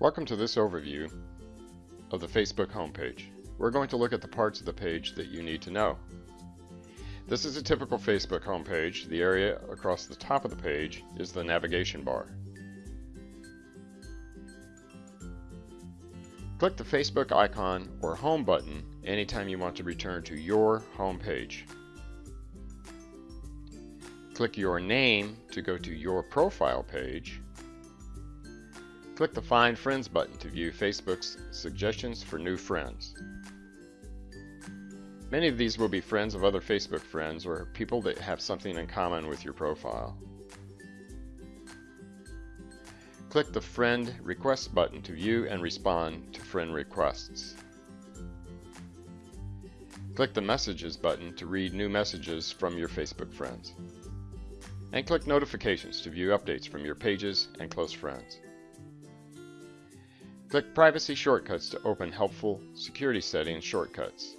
Welcome to this overview of the Facebook homepage. We're going to look at the parts of the page that you need to know. This is a typical Facebook homepage. The area across the top of the page is the navigation bar. Click the Facebook icon or Home button anytime you want to return to your home page. Click your name to go to your profile page. Click the Find Friends button to view Facebook's suggestions for new friends. Many of these will be friends of other Facebook friends or people that have something in common with your profile. Click the Friend Request button to view and respond to friend requests. Click the Messages button to read new messages from your Facebook friends and click Notifications to view updates from your pages and close friends. Click Privacy Shortcuts to open helpful security settings shortcuts.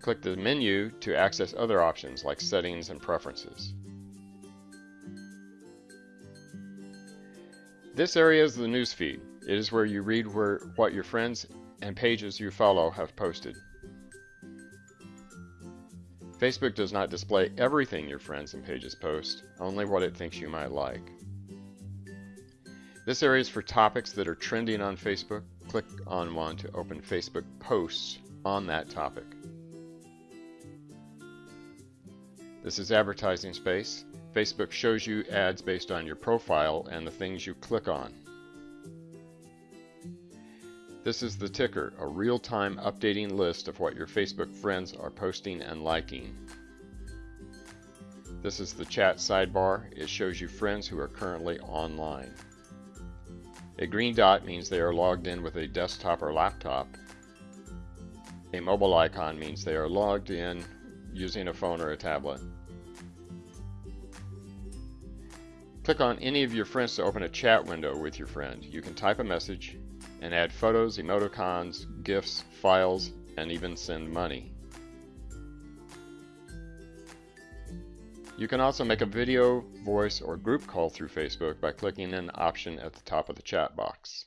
Click the menu to access other options like settings and preferences. This area is the newsfeed. It is where you read where, what your friends and pages you follow have posted. Facebook does not display everything your friends and pages post, only what it thinks you might like. This area is for topics that are trending on Facebook. Click on one to open Facebook posts on that topic. This is advertising space. Facebook shows you ads based on your profile and the things you click on. This is the ticker, a real-time updating list of what your Facebook friends are posting and liking. This is the chat sidebar. It shows you friends who are currently online. A green dot means they are logged in with a desktop or laptop. A mobile icon means they are logged in using a phone or a tablet. Click on any of your friends to open a chat window with your friend. You can type a message, and add photos, emoticons, GIFs, files, and even send money. You can also make a video, voice, or group call through Facebook by clicking an option at the top of the chat box.